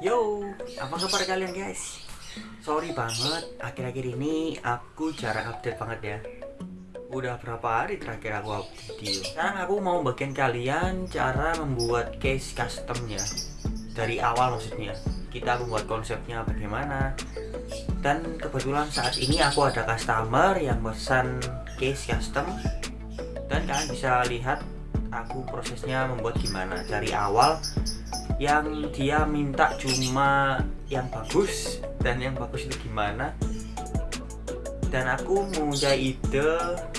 Yo, apa kabar kalian guys? Sorry banget, akhir-akhir ini aku jarang update banget ya. Udah berapa hari terakhir aku update video? Sekarang aku mau bagian kalian cara membuat case customnya Dari awal maksudnya Kita membuat konsepnya bagaimana. Dan kebetulan saat ini aku ada customer yang pesan case custom. Dan kalian bisa lihat aku prosesnya membuat gimana. Dari awal yang dia minta cuma yang bagus dan yang bagus itu gimana? Dan aku mempunyai ide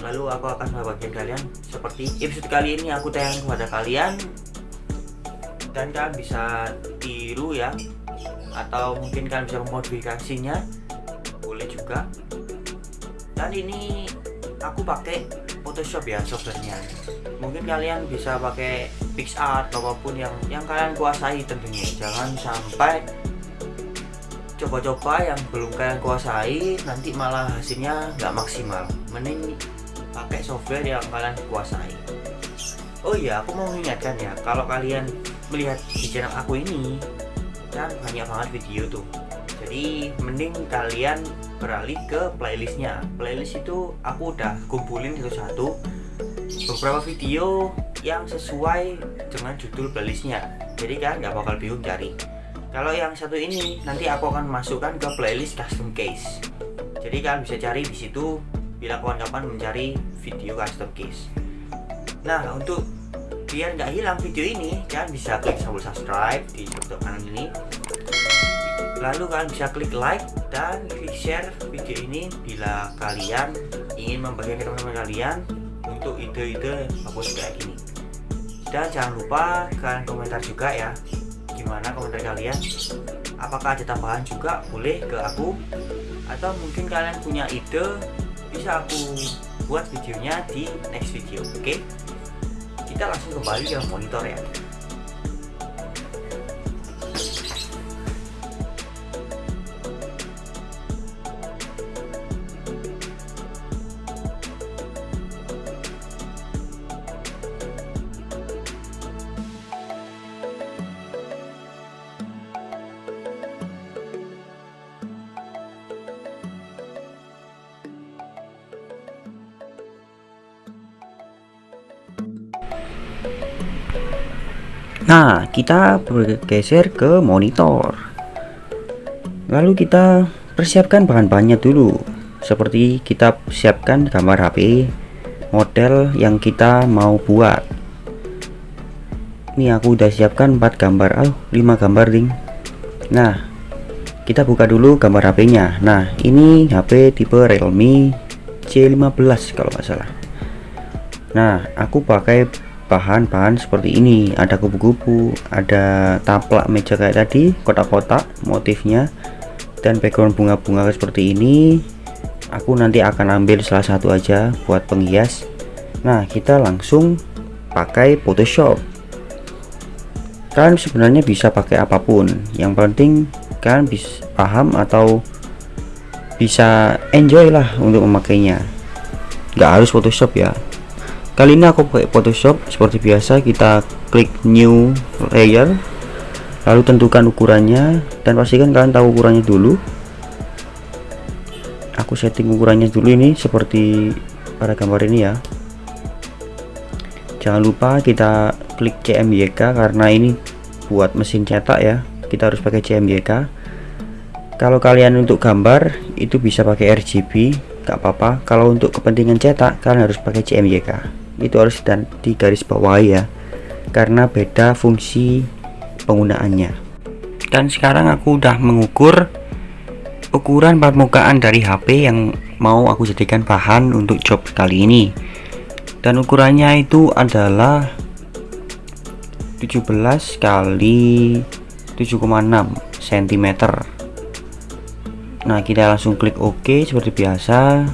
lalu aku akan membagikan kalian seperti episode kali ini. Aku tayang kepada kalian. Dan kalian bisa tiru ya atau mungkin kalian bisa memodifikasinya. Boleh juga. Dan ini aku pakai Photoshop ya softwarenya. Mungkin kalian bisa pakai PixArt apa pun yang yang kalian kuasai tentunya. Jangan sampai coba-coba yang belum kalian kuasai nanti malah hasilnya nggak maksimal. Mending pakai software yang kalian kuasai. Oh iya aku mau mengingatkan ya kalau kalian melihat di channel aku ini kan banyak banget video tuh. Jadi mending kalian beralih ke playlistnya. Playlist itu aku udah kumpulin satu-satu. Beberapa video yang sesuai dengan judul playlistnya. Jadi kan nggak bakal bingung cari. Kalau yang satu ini nanti aku akan masukkan ke playlist custom case. Jadi kalian bisa cari di situ bila kawan-kawan mencari video custom case. Nah untuk biar nggak hilang video ini kalian bisa klik tombol subscribe di YouTube kanan ini. Lalu kalian bisa klik like dan klik share video ini bila kalian ingin membagikan ke teman-teman kalian untuk ide-ide bagus kayak gini dan jangan lupa kalian komentar juga ya. Gimana komentar kalian? Apakah ada tambahan juga? Boleh ke aku. Atau mungkin kalian punya ide bisa aku buat videonya di next video oke? Okay? kita langsung kembali ke monitor ya Nah, kita bergeser ke monitor. Lalu kita persiapkan bahan-bahannya dulu. Seperti kita siapkan gambar HP model yang kita mau buat. Ini aku udah siapkan 4 gambar. Oh, 5 gambar, ding. Nah, kita buka dulu gambar HP-nya. Nah, ini HP tipe Realme C15 kalau nggak salah. Nah, aku pakai bahan-bahan seperti ini. Ada kupu-kupu ada taplak meja kayak tadi kotak-kotak motifnya dan background bunga-bunga seperti ini. Aku nanti akan ambil salah satu aja buat penghias. Nah kita langsung pakai Photoshop. Kalian sebenarnya bisa pakai apa pun. Yang penting kalian bisa paham atau bisa enjoy lah untuk memakainya. Nggak harus Photoshop ya kali ini aku pakai Photoshop seperti biasa kita klik new layer lalu tentukan ukurannya dan pastikan kalian tahu ukurannya dulu. Aku setting ukurannya dulu ini seperti pada gambar ini ya. Jangan lupa kita klik CMYK karena ini buat mesin cetak ya. Kita harus pakai CMYK kalau kalian untuk gambar itu bisa pakai RGB gak apa-apa. Kalau untuk kepentingan cetak kalian harus pakai CMYK itu harus dan di garis bawah ya karena beda fungsi penggunaannya. Dan sekarang aku udah mengukur ukuran permukaan dari HP yang mau aku jadikan bahan untuk job kali ini. Dan ukurannya itu adalah 17 kali 7,6 cm nah kita langsung klik OK seperti biasa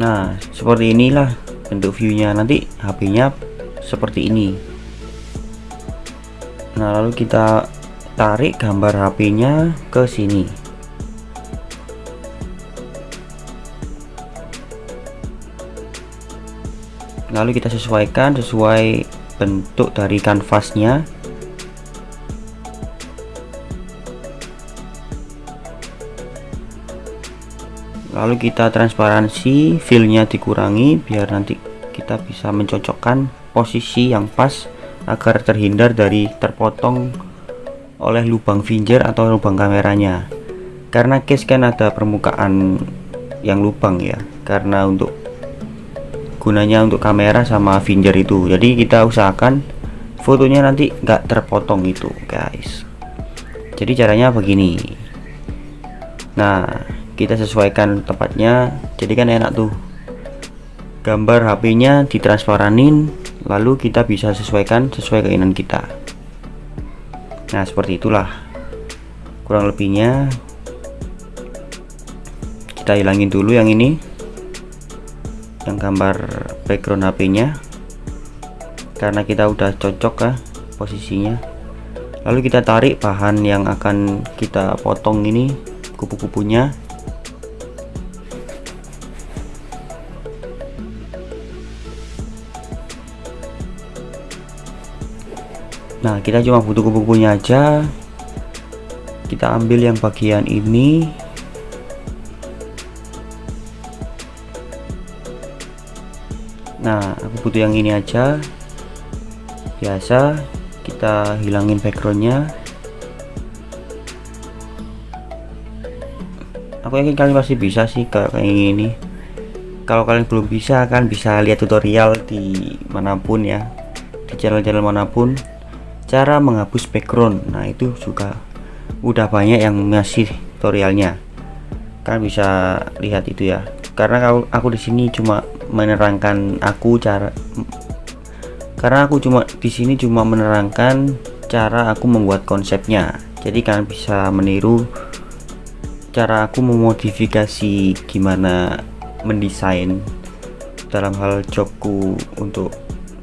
nah seperti inilah bentuk viewnya. Nanti HP-nya seperti ini. Nah lalu kita tarik gambar HP-nya ke sini. Lalu kita sesuaikan sesuai bentuk dari kanvasnya lalu kita transparansi fillnya dikurangi biar nanti kita bisa mencocokkan posisi yang pas agar terhindar dari terpotong oleh lubang finger atau lubang kameranya. Karena case kan ada permukaan yang lubang ya karena untuk gunanya untuk kamera sama finger itu. Jadi kita usahakan fotonya nanti nggak terpotong itu guys. Jadi caranya begini. Nah kita sesuaikan tempatnya. Jadi kan enak tuh. Gambar HP-nya ditransparanin lalu kita bisa sesuaikan sesuai keinginan kita. Nah seperti itulah. Kurang lebihnya kita hilangin dulu yang ini. Yang gambar background HP nya karena kita udah cocok ya posisinya. Lalu kita tarik bahan yang akan kita potong ini kupu-kupunya nah kita cuma butuh kupu-kupunya aja. Kita ambil yang bagian ini. Nah aku butuh yang ini aja. Biasa kita hilangin backgroundnya. Aku yakin kalian pasti bisa sih kayak ini. Kalau kalian belum bisa kan bisa lihat tutorial di mana pun ya. Di channel-channel mana pun cara menghapus background. Nah itu juga udah banyak yang ngasih tutorialnya. Kan bisa lihat itu ya. Karena aku, aku di sini cuma menerangkan aku cara karena aku cuma di sini cuma menerangkan cara aku membuat konsepnya. Jadi kalian bisa meniru cara aku memodifikasi gimana mendesain dalam hal jobku untuk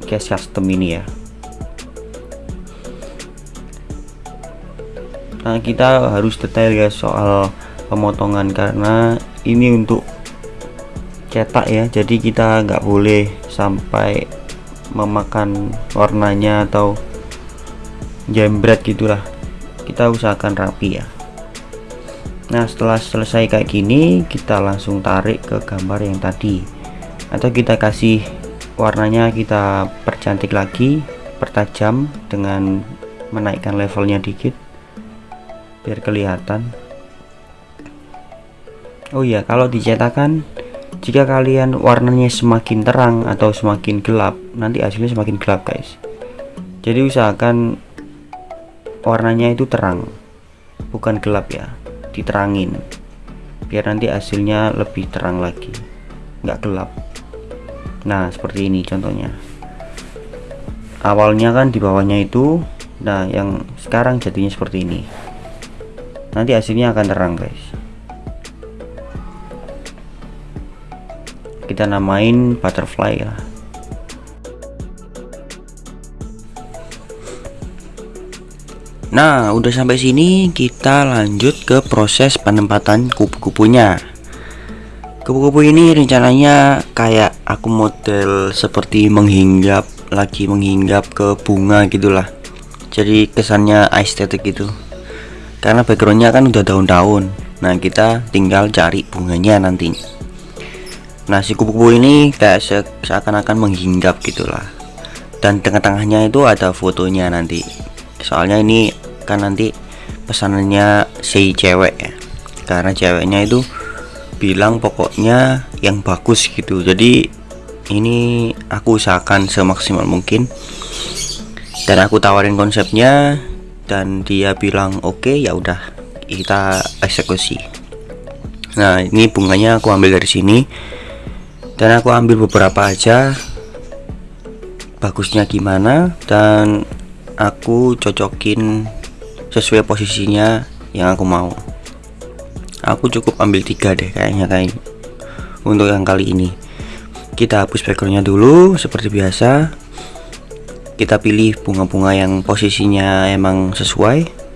case custom ini ya nah kita harus detail ya soal pemotongan karena ini untuk cetak ya. Jadi kita nggak boleh sampai memakan warnanya atau jembret gitulah. Kita usahakan rapi ya. Nah setelah selesai kayak gini kita langsung tarik ke gambar yang tadi. Atau kita kasih warnanya kita percantik lagi pertajam dengan menaikkan levelnya dikit biar kelihatan. Oh iya kalau dicetakan jika kalian warnanya semakin terang atau semakin gelap nanti hasilnya semakin gelap guys. Jadi usahakan warnanya itu terang bukan gelap ya diterangin biar nanti hasilnya lebih terang lagi nggak gelap. Nah seperti ini contohnya. Awalnya kan di bawahnya itu nah yang sekarang jadinya seperti ini nanti hasilnya akan terang guys. Kita namain butterfly ya Nah udah sampai sini kita lanjut ke proses penempatan kupu-kupunya. Kupu-kupu ini rencananya kayak aku model seperti menghinggap lagi menghinggap ke bunga gitulah. Jadi kesannya estetik gitu karena backgroundnya kan udah daun-daun nah kita tinggal cari bunganya nanti nah si kupu-kupu ini kayak se seakan-akan menghinggap gitulah. Dan tengah-tengahnya itu ada fotonya nanti. Soalnya ini kan nanti pesanannya si cewek ya. Karena ceweknya itu bilang pokoknya yang bagus gitu. Jadi ini aku usahakan semaksimal mungkin. Dan aku tawarin konsepnya dan dia bilang oke okay, ya udah kita eksekusi. Nah ini bunganya aku ambil dari sini. Dan aku ambil beberapa aja. Bagusnya gimana? Dan aku cocokin sesuai posisinya yang aku mau. Aku cukup ambil tiga deh kayaknya kayak untuk yang kali ini. Kita hapus backgroundnya dulu seperti biasa kita pilih bunga-bunga yang posisinya emang sesuai.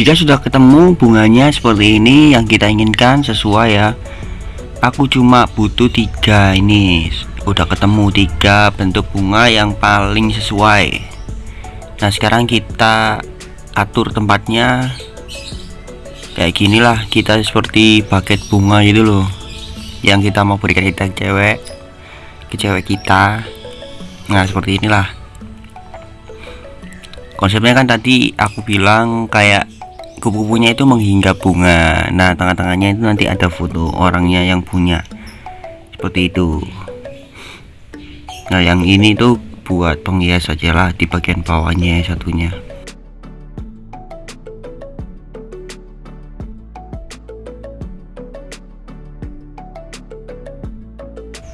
Jika sudah ketemu bunganya seperti ini yang kita inginkan sesuai ya aku cuma butuh tiga ini. Udah ketemu tiga bentuk bunga yang paling sesuai. Nah sekarang kita atur tempatnya. Kayak gini lah kita seperti paket bunga gitu loh. Yang kita mau berikan kita cewek ke cewek kita. Nah seperti inilah. Konsepnya kan tadi aku bilang kayak kupu-kupunya itu menghinggap bunga. Nah tengah-tengahnya itu nanti ada foto orangnya yang punya. Seperti itu. Nah yang ini tuh buat penghias saja lah di bagian bawahnya satunya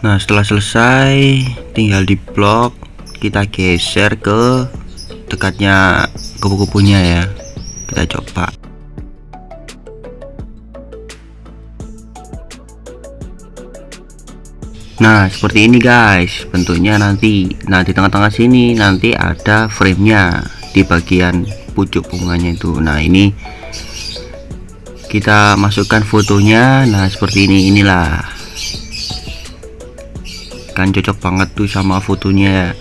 nah setelah selesai tinggal di blok kita geser ke dekatnya kupu-kupunya ya. Kita coba. Nah seperti ini guys. Bentuknya nanti nah di tengah-tengah sini nanti ada framenya di bagian pucuk bunganya itu. Nah ini kita masukkan fotonya. Nah seperti ini inilah kan cocok banget tuh sama fotonya.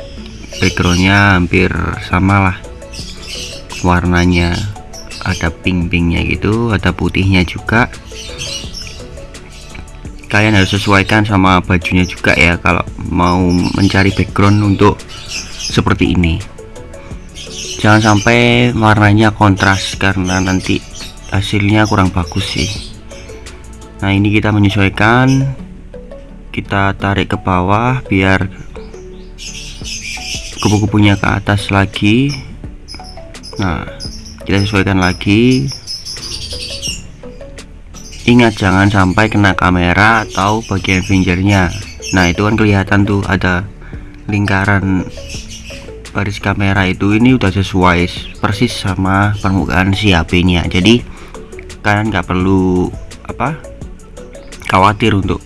Backgroundnya hampir sama lah. Warnanya ada pink-pinknya gitu ada putihnya juga. Kalian harus sesuaikan sama bajunya juga ya kalau mau mencari background untuk seperti ini. Jangan sampai warnanya kontras karena nanti hasilnya kurang bagus sih. Nah ini kita menyesuaikan kita tarik ke bawah biar kupu-kupunya ke atas lagi. Nah kita sesuaikan lagi. Ingat jangan sampai kena kamera atau bagian fingernya. Nah itu kan kelihatan tuh ada lingkaran baris kamera itu. Ini udah sesuai persis sama permukaan si HP nya jadi kalian nggak perlu apa khawatir untuk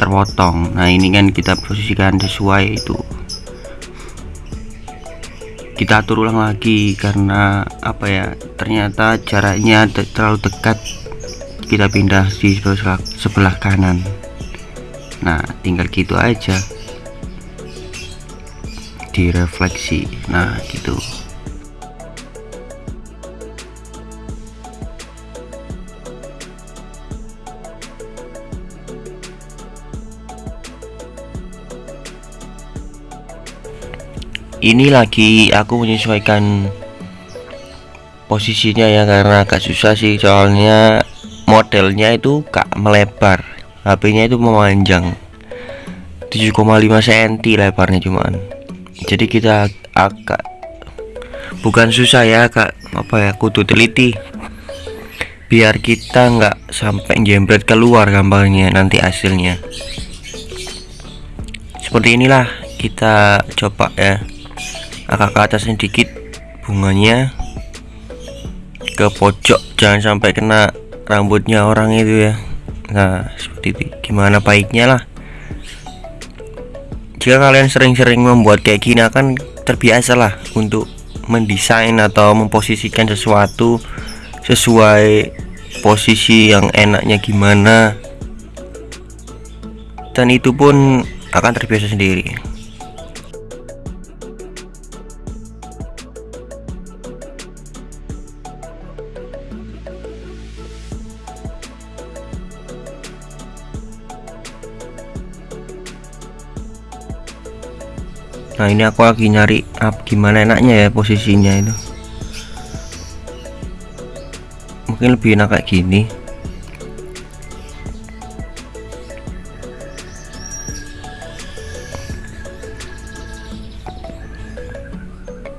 terpotong. Nah ini kan kita posisikan sesuai itu. Kita atur ulang lagi karena apa ya ternyata jaraknya terlalu dekat. Kita pindah di sebelah, sebelah kanan. Nah tinggal gitu aja. Direfleksi. Nah gitu ini lagi aku menyesuaikan posisinya ya karena agak susah sih soalnya modelnya itu gak melebar. HP nya itu memanjang. 7,5 cm lebarnya cuman. Jadi kita agak bukan susah ya kak apa ya kudu teliti. Biar kita nggak sampai jembret keluar gambarnya nanti hasilnya. Seperti inilah kita coba ya agak ke atas sedikit bunganya. Ke pojok jangan sampai kena rambutnya orang itu ya. Nah seperti itu. Gimana baiknya lah. Jika kalian sering-sering membuat kayak gini akan terbiasa lah untuk mendesain atau memposisikan sesuatu sesuai posisi yang enaknya gimana. Dan itu pun akan terbiasa sendiri nah ini aku lagi nyari up gimana enaknya ya posisinya itu. Mungkin lebih enak kayak gini.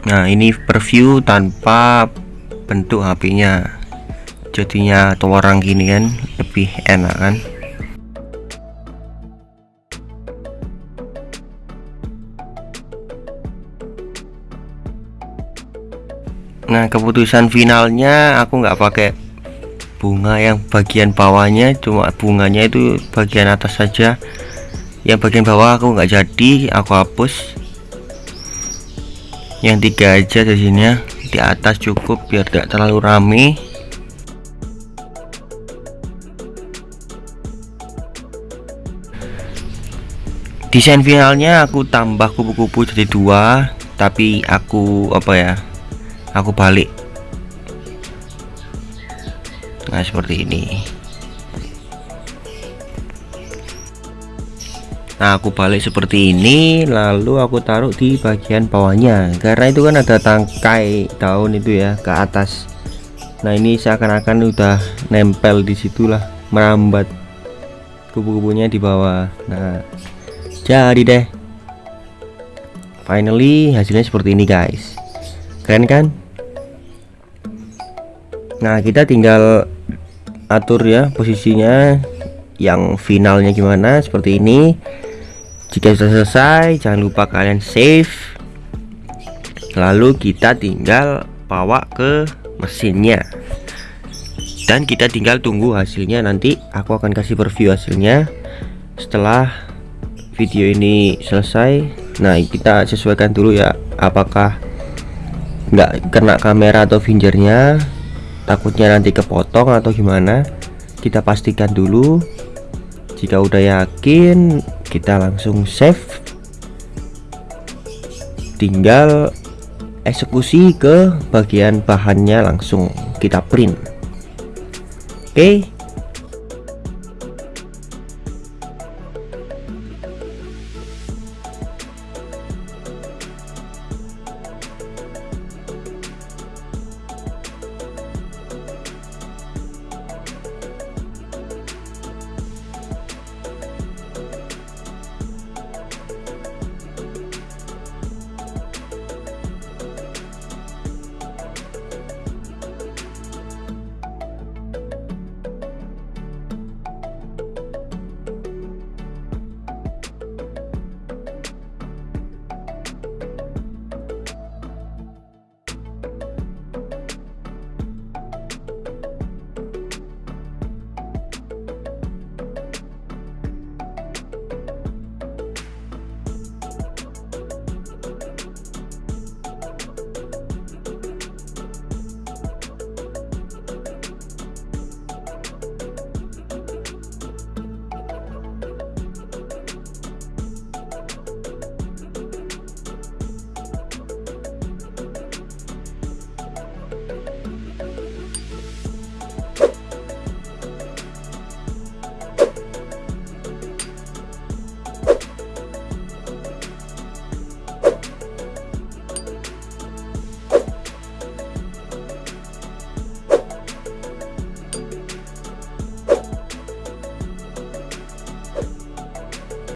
Nah ini preview tanpa bentuk HP nya jadinya orang gini kan lebih enak kan nah keputusan finalnya aku nggak pakai bunga yang bagian bawahnya cuma bunganya itu bagian atas saja. Yang bagian bawah aku nggak jadi aku hapus. Yang tiga aja di sini di atas cukup biar tidak terlalu rame. Desain finalnya aku tambah kupu-kupu jadi dua tapi aku apa ya aku balik. Nah seperti ini. Nah aku balik seperti ini lalu aku taruh di bagian bawahnya. Karena itu kan ada tangkai daun itu ya ke atas. Nah ini seakan-akan udah nempel di situlah merambat kupu-kupunya di bawah. Nah jadi deh. Finally hasilnya seperti ini guys. Keren kan Nah kita tinggal atur ya posisinya yang finalnya gimana seperti ini. Jika sudah selesai jangan lupa kalian save. Lalu kita tinggal bawa ke mesinnya. Dan kita tinggal tunggu hasilnya. Nanti aku akan kasih preview hasilnya setelah video ini selesai. Nah kita sesuaikan dulu ya apakah nggak kena kamera atau fingernya takutnya nanti kepotong atau gimana kita pastikan dulu. Jika udah yakin kita langsung save. Tinggal eksekusi ke bagian bahannya langsung kita print. Oke